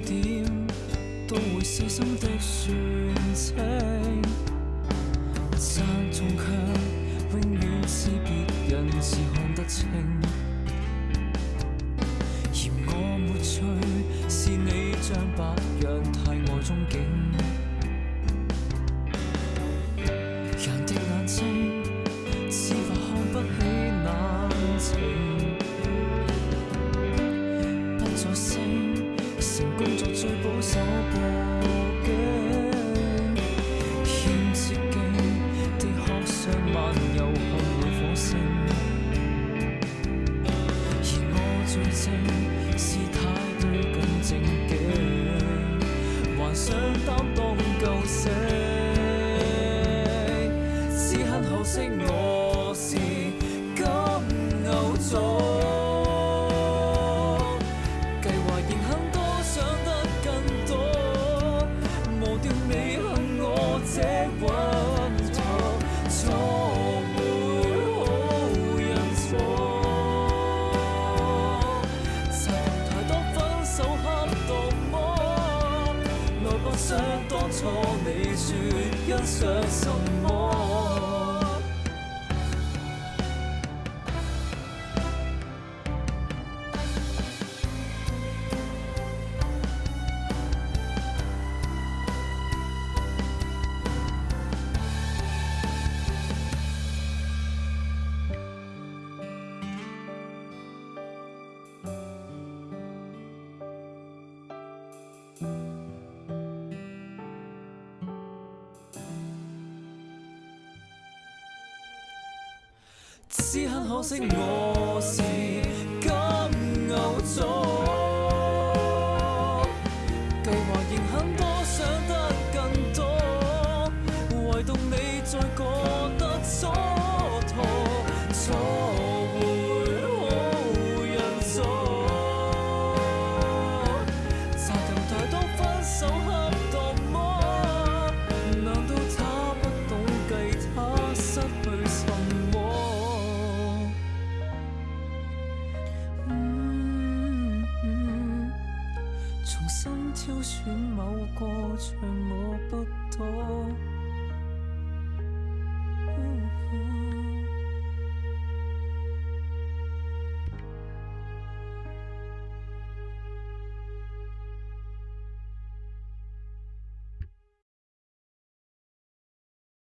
点都会细心的算清，赞颂却永远是别人是看得清，嫌我没趣，是你像白羊太爱憧憬。可惜我是金牛座，计划仍很多，想得更多。磨掉你恨我这顽童，错配好人错。曾太多分手恰到魔奈不想当初你说欣赏心。只很可惜，我是金牛座，计划仍很多，想得更多，唯独你再过得蹉跎。重新挑选某个。